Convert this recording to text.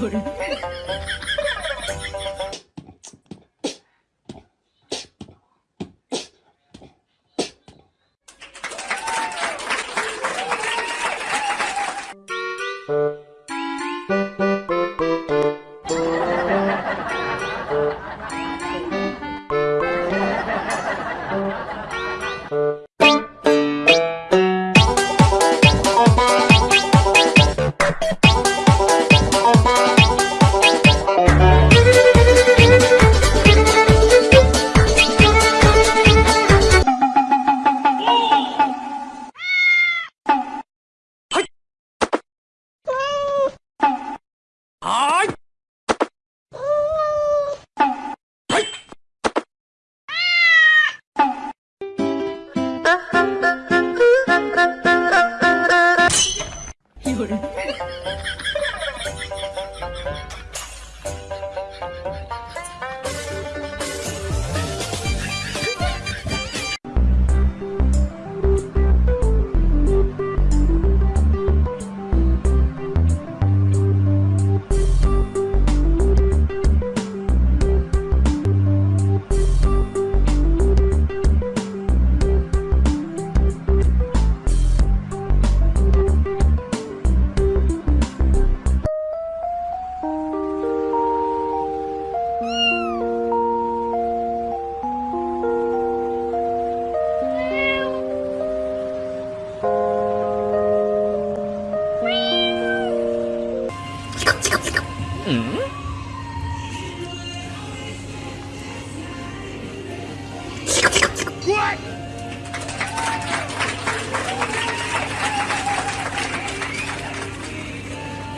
สวัส 有人。うん？チクチクチク